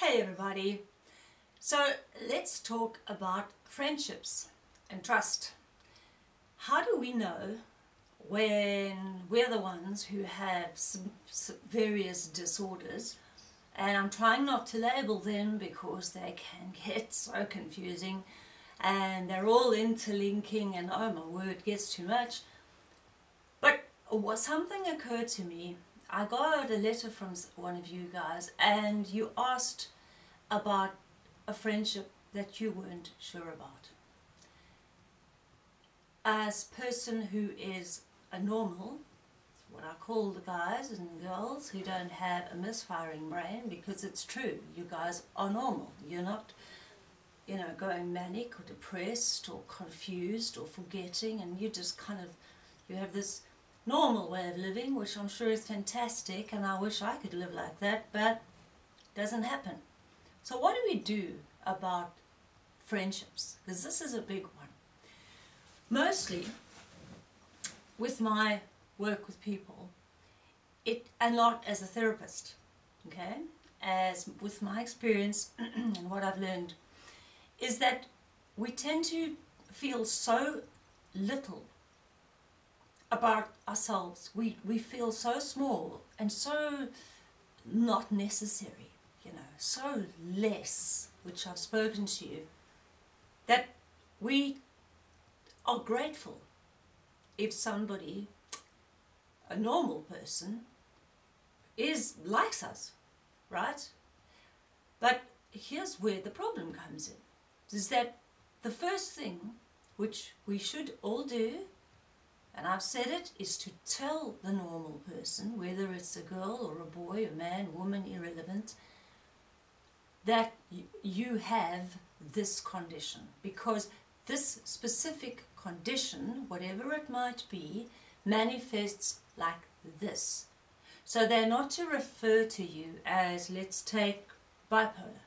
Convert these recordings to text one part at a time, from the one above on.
Hey everybody. So let's talk about friendships and trust. How do we know when we're the ones who have some, some various disorders and I'm trying not to label them because they can get so confusing and they're all interlinking and oh my word gets too much but what something occurred to me I got a letter from one of you guys and you asked about a friendship that you weren't sure about. As person who is a normal, what I call the guys and girls who don't have a misfiring brain because it's true, you guys are normal. You're not, you know, going manic or depressed or confused or forgetting and you just kind of, you have this normal way of living, which I'm sure is fantastic, and I wish I could live like that, but doesn't happen. So what do we do about friendships? Because this is a big one. Mostly, with my work with people, it and not as a therapist, okay, as with my experience and what I've learned, is that we tend to feel so little about ourselves. We, we feel so small and so not necessary, you know, so less, which I've spoken to you, that we are grateful if somebody, a normal person, is likes us, right? But here's where the problem comes in, is that the first thing which we should all do and I've said it, is to tell the normal person, whether it's a girl or a boy, a man, woman, irrelevant, that you have this condition. Because this specific condition, whatever it might be, manifests like this. So they're not to refer to you as, let's take bipolar.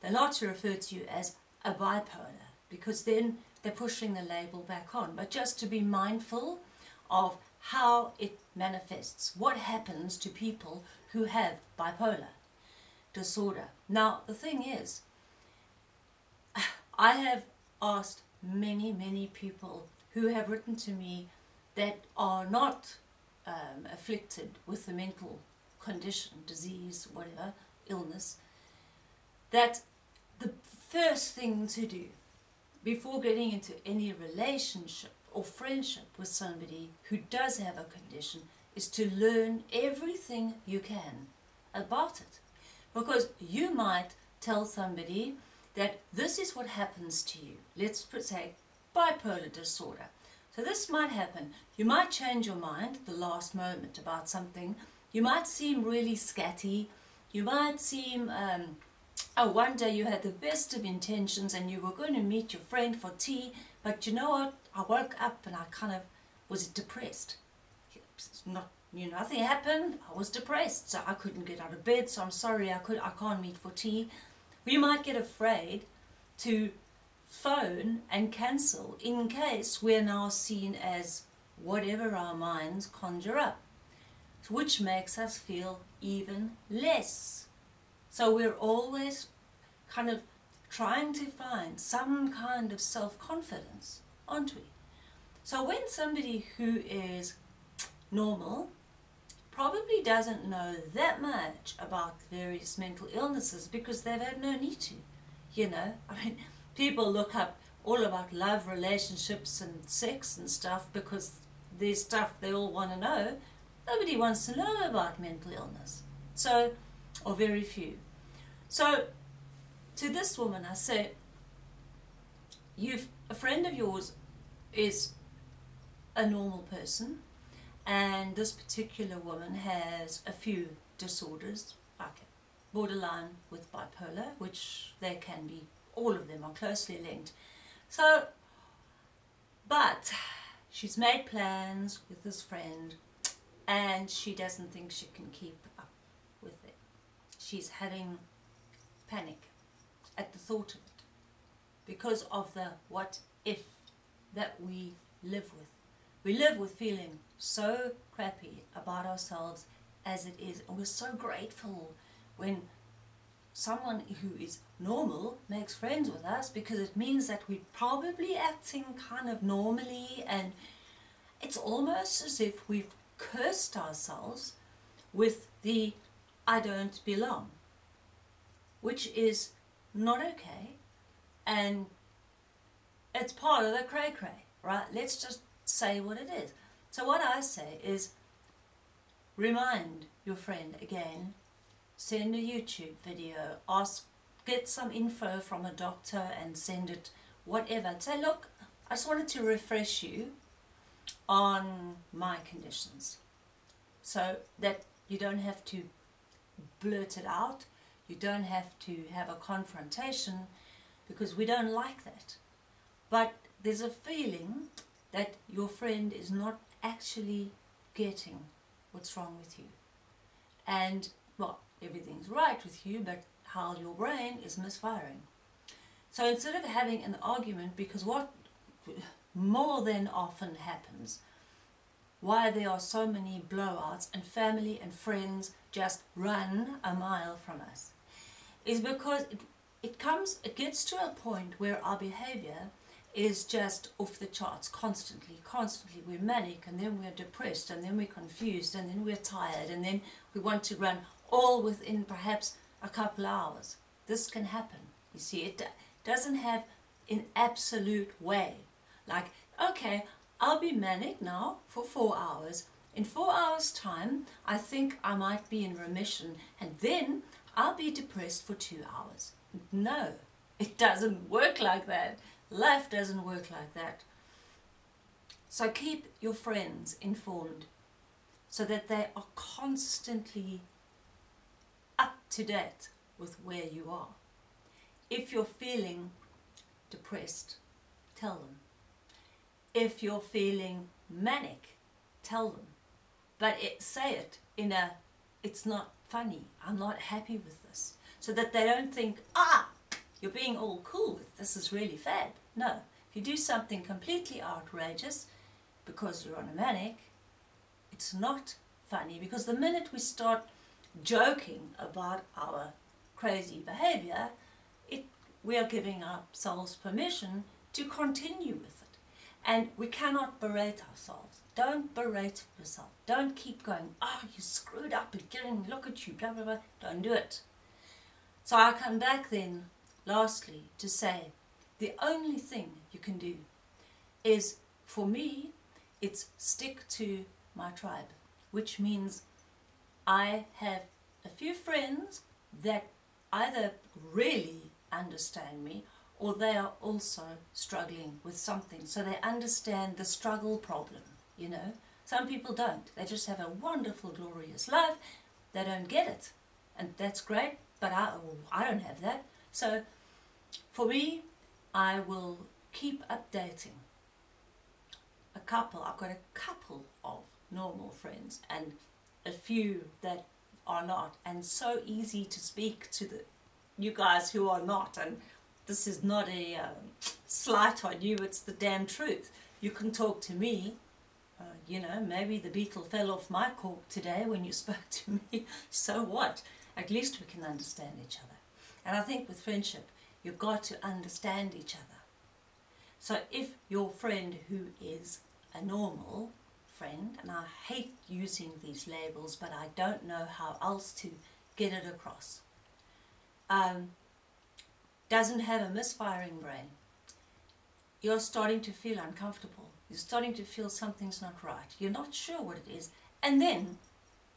They're not to refer to you as a bipolar, because then they're pushing the label back on. But just to be mindful of how it manifests, what happens to people who have bipolar disorder. Now, the thing is, I have asked many, many people who have written to me that are not um, afflicted with a mental condition, disease, whatever, illness, that the first thing to do before getting into any relationship or friendship with somebody who does have a condition is to learn everything you can about it. Because you might tell somebody that this is what happens to you. Let's say bipolar disorder. So this might happen. You might change your mind at the last moment about something. You might seem really scatty. You might seem, um, oh, one day you had the best of intentions and you were going to meet your friend for tea, but you know what? I woke up and I kind of was depressed. Not, you know, nothing happened. I was depressed, so I couldn't get out of bed. So I'm sorry, I could, I can't meet for tea. We might get afraid to phone and cancel in case we're now seen as whatever our minds conjure up, which makes us feel even less. So we're always kind of trying to find some kind of self-confidence aren't we? So when somebody who is normal probably doesn't know that much about various mental illnesses because they've had no need to, you know. I mean, people look up all about love, relationships and sex and stuff because there's stuff they all want to know. Nobody wants to know about mental illness. So, or very few. So, to this woman I say, you've, a friend of yours is a normal person and this particular woman has a few disorders like borderline with bipolar which they can be all of them are closely linked. So but she's made plans with this friend and she doesn't think she can keep up with it. She's having panic at the thought of it because of the what if that we live with. We live with feeling so crappy about ourselves as it is and we're so grateful when someone who is normal makes friends with us because it means that we're probably acting kind of normally and it's almost as if we've cursed ourselves with the I don't belong, which is not okay and it's part of the cray cray, right? Let's just say what it is. So what I say is remind your friend again, send a YouTube video, ask, get some info from a doctor and send it, whatever. Say, look, I just wanted to refresh you on my conditions so that you don't have to blurt it out, you don't have to have a confrontation because we don't like that. But there's a feeling that your friend is not actually getting what's wrong with you. And, well, everything's right with you, but how your brain is misfiring. So instead of having an argument, because what more than often happens, why there are so many blowouts and family and friends just run a mile from us, is because it, it comes, it gets to a point where our behavior is just off the charts constantly, constantly. We're manic and then we're depressed and then we're confused and then we're tired and then we want to run all within perhaps a couple hours. This can happen. You see, it doesn't have an absolute way. Like, okay, I'll be manic now for four hours. In four hours time, I think I might be in remission and then I'll be depressed for two hours. No, it doesn't work like that. Life doesn't work like that. So keep your friends informed so that they are constantly up to date with where you are. If you're feeling depressed, tell them. If you're feeling manic, tell them. But it, say it in a, it's not funny, I'm not happy with this. So that they don't think, ah, you're being all cool, with this is really fab. No, if you do something completely outrageous because you're on a manic, it's not funny because the minute we start joking about our crazy behavior, it, we are giving ourselves permission to continue with it. And we cannot berate ourselves. Don't berate yourself. Don't keep going, oh, you screwed up again, look at you, blah, blah, blah. Don't do it. So I come back then lastly to say the only thing you can do is for me it's stick to my tribe which means I have a few friends that either really understand me or they are also struggling with something. So they understand the struggle problem you know? Some people don't. They just have a wonderful glorious life. They don't get it. And that's great but I, I don't have that. So for me, I will keep updating a couple. I've got a couple of normal friends and a few that are not. And so easy to speak to the you guys who are not. And this is not a um, slight on you it's the damn truth. You can talk to me. Uh, you know maybe the beetle fell off my cork today when you spoke to me. So what? At least we can understand each other. And I think with friendship You've got to understand each other. So if your friend who is a normal friend, and I hate using these labels, but I don't know how else to get it across, um, doesn't have a misfiring brain, you're starting to feel uncomfortable. You're starting to feel something's not right. You're not sure what it is. And then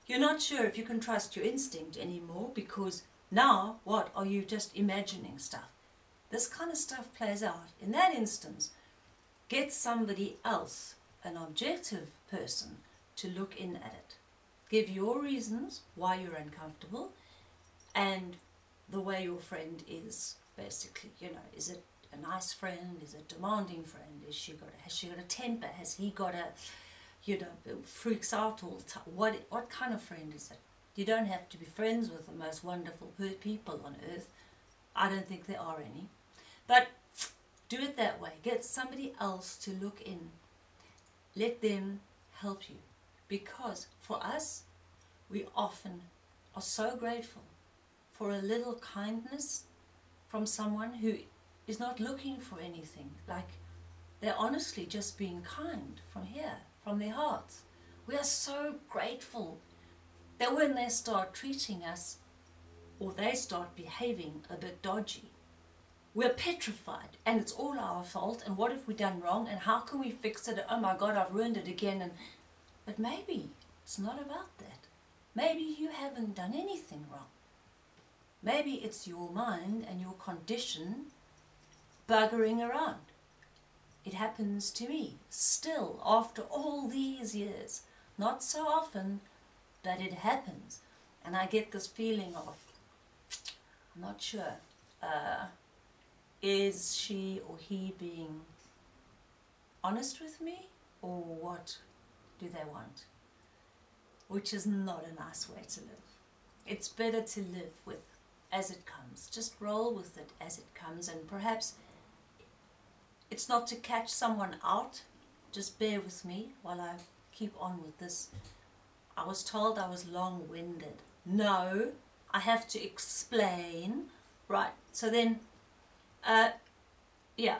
you're not sure if you can trust your instinct anymore because now, what are you just imagining stuff? This kind of stuff plays out. In that instance, get somebody else, an objective person, to look in at it. Give your reasons why you're uncomfortable and the way your friend is, basically. You know, is it a nice friend? Is it a demanding friend? Is she got a, has she got a temper? Has he got a, you know, freaks out all the time? What, what kind of friend is it? You don't have to be friends with the most wonderful people on earth. I don't think there are any. But do it that way. Get somebody else to look in. Let them help you. Because for us, we often are so grateful for a little kindness from someone who is not looking for anything. Like they're honestly just being kind from here, from their hearts. We are so grateful that when they start treating us or they start behaving a bit dodgy, we're petrified and it's all our fault and what have we done wrong and how can we fix it? Oh my God, I've ruined it again. And But maybe it's not about that. Maybe you haven't done anything wrong. Maybe it's your mind and your condition buggering around. It happens to me still after all these years. Not so often, but it happens. And I get this feeling of, I'm not sure, uh, is she or he being honest with me or what do they want? Which is not a nice way to live. It's better to live with as it comes. Just roll with it as it comes and perhaps it's not to catch someone out. Just bear with me while I keep on with this. I was told I was long-winded. No, I have to explain. Right, so then uh, yeah,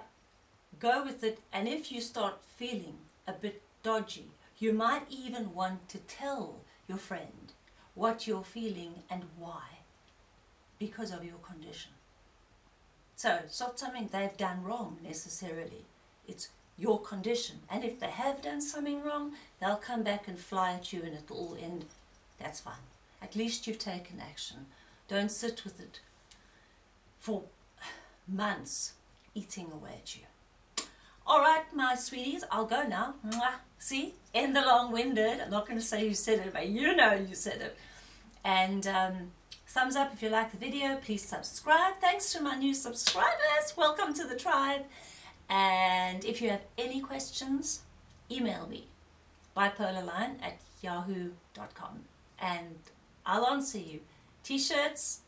go with it. And if you start feeling a bit dodgy, you might even want to tell your friend what you're feeling and why, because of your condition. So it's not something they've done wrong necessarily. It's your condition. And if they have done something wrong, they'll come back and fly at you and it'll all end. That's fine. At least you've taken action. Don't sit with it for months eating away at you. All right, my sweeties, I'll go now. Mwah. See, in the long-winded. I'm not going to say you said it, but you know you said it. And um, thumbs up if you like the video. Please subscribe. Thanks to my new subscribers. Welcome to the tribe. And if you have any questions, email me bipolarline at yahoo.com and I'll answer you. T-shirts,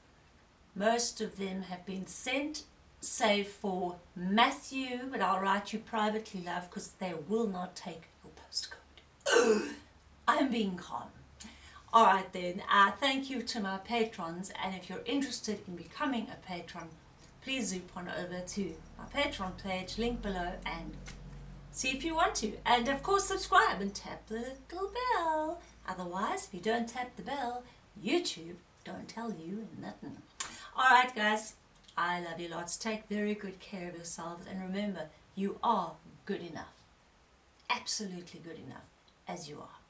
most of them have been sent save for Matthew, but I'll write you privately, love, because they will not take your postcode. I'm being calm. All right then, uh, thank you to my patrons, and if you're interested in becoming a patron, please zoop on over to my Patreon page, link below, and see if you want to. And of course, subscribe and tap the little bell. Otherwise, if you don't tap the bell, YouTube don't tell you nothing. All right, guys. I love you lots. Take very good care of yourselves and remember, you are good enough. Absolutely good enough as you are.